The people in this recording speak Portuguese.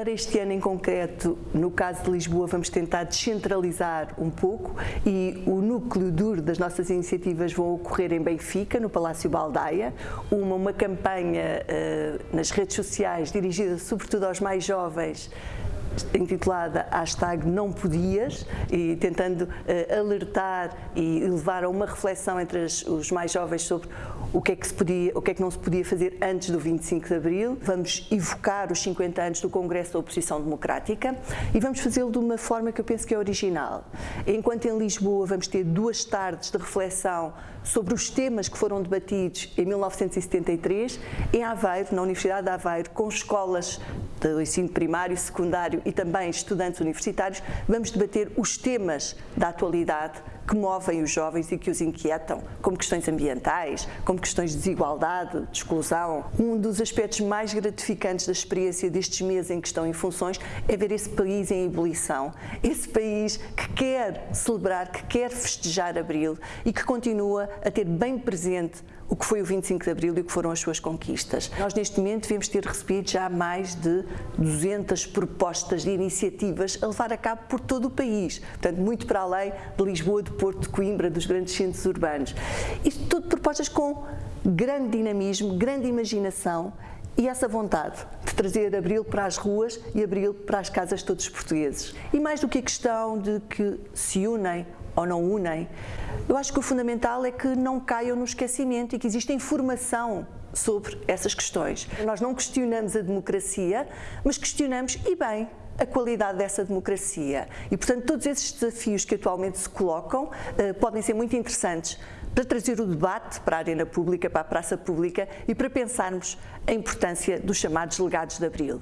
para este ano em concreto, no caso de Lisboa, vamos tentar descentralizar um pouco e o núcleo duro das nossas iniciativas vão ocorrer em Benfica, no Palácio Baldaia, uma, uma campanha uh, nas redes sociais dirigida sobretudo aos mais jovens intitulada hashtag não podias e tentando uh, alertar e levar a uma reflexão entre as, os mais jovens sobre o que é que se podia, o que é que não se podia fazer antes do 25 de Abril. Vamos evocar os 50 anos do Congresso da Oposição Democrática e vamos fazê-lo de uma forma que eu penso que é original. Enquanto em Lisboa vamos ter duas tardes de reflexão sobre os temas que foram debatidos em 1973, em Aveiro, na Universidade de Aveiro, com escolas do ensino primário, secundário e também estudantes universitários, vamos debater os temas da atualidade que movem os jovens e que os inquietam, como questões ambientais, como questões de desigualdade, de exclusão. Um dos aspectos mais gratificantes da experiência destes meses em que estão em funções é ver esse país em ebulição, esse país que quer celebrar, que quer festejar Abril e que continua a ter bem presente o que foi o 25 de Abril e o que foram as suas conquistas. Nós, neste momento, devemos ter recebido já mais de 200 propostas de iniciativas a levar a cabo por todo o país, portanto, muito para além de Lisboa, de Porto, de Coimbra, dos grandes centros urbanos. Isto tudo propostas com grande dinamismo, grande imaginação e essa vontade de trazer Abril para as ruas e Abril para as casas de todos os portugueses. E mais do que a questão de que se unem ou não unem, eu acho que o fundamental é que não caiam no esquecimento e que exista informação sobre essas questões. Nós não questionamos a democracia, mas questionamos, e bem, a qualidade dessa democracia. E, portanto, todos esses desafios que atualmente se colocam uh, podem ser muito interessantes para trazer o debate para a arena pública, para a praça pública e para pensarmos a importância dos chamados legados de Abril.